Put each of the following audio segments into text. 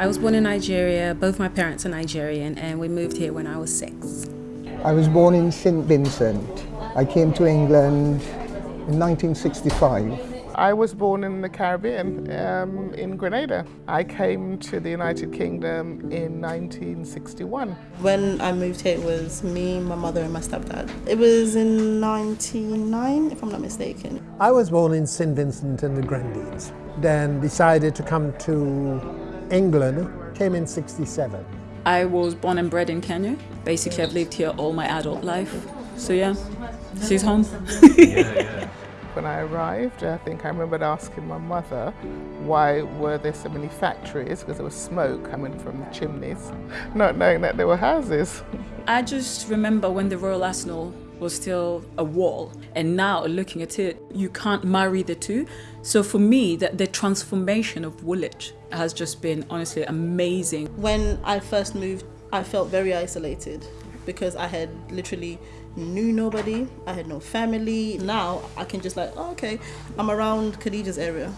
I was born in Nigeria, both my parents are Nigerian, and we moved here when I was six. I was born in St. Vincent. I came to England in 1965. I was born in the Caribbean, um, in Grenada. I came to the United Kingdom in 1961. When I moved here, it was me, my mother, and my stepdad. It was in 99, if I'm not mistaken. I was born in St. Vincent and the Grenadines, then decided to come to England, came in 67. I was born and bred in Kenya. Basically, I've lived here all my adult life. So yeah, she's home. yeah, yeah. When I arrived, I think I remembered asking my mother why were there so many factories, because there was smoke coming from the chimneys, not knowing that there were houses. I just remember when the Royal Arsenal was still a wall and now looking at it you can't marry the two so for me the, the transformation of Woolwich has just been honestly amazing when I first moved I felt very isolated because I had literally knew nobody I had no family now I can just like oh, okay I'm around Khadijah's area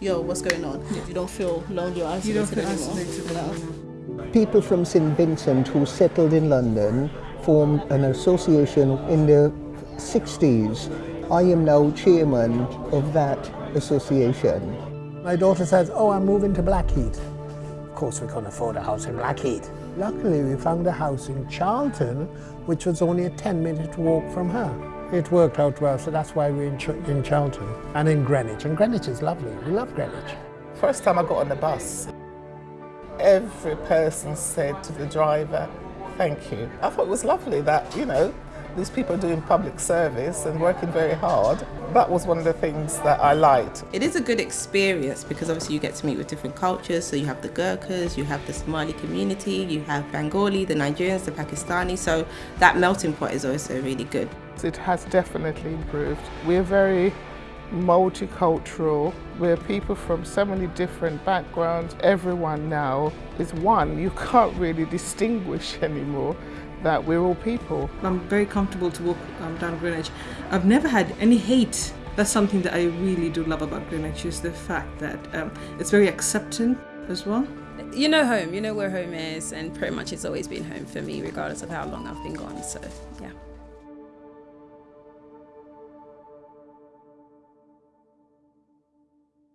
yo what's going on If you don't feel lonely or isolated you don't feel anymore isolated people from St Vincent who settled in London formed an association in the 60s. I am now chairman of that association. My daughter says, oh, I'm moving to Blackheath. Of course, we couldn't afford a house in Blackheath. Luckily, we found a house in Charlton, which was only a 10-minute walk from her. It worked out well, so that's why we're in, Ch in Charlton and in Greenwich. And Greenwich is lovely. We love Greenwich. First time I got on the bus, every person said to the driver, Thank you. I thought it was lovely that, you know, these people are doing public service and working very hard. That was one of the things that I liked. It is a good experience because obviously you get to meet with different cultures. So you have the Gurkhas, you have the Somali community, you have Bengali, the Nigerians, the Pakistani. So that melting pot is also really good. It has definitely improved. We're very multicultural. We're people from so many different backgrounds. Everyone now is one. You can't really distinguish anymore that we're all people. I'm very comfortable to walk um, down Greenwich. I've never had any hate. That's something that I really do love about Greenwich is the fact that um, it's very accepting as well. You know home, you know where home is and pretty much it's always been home for me regardless of how long I've been gone, so yeah.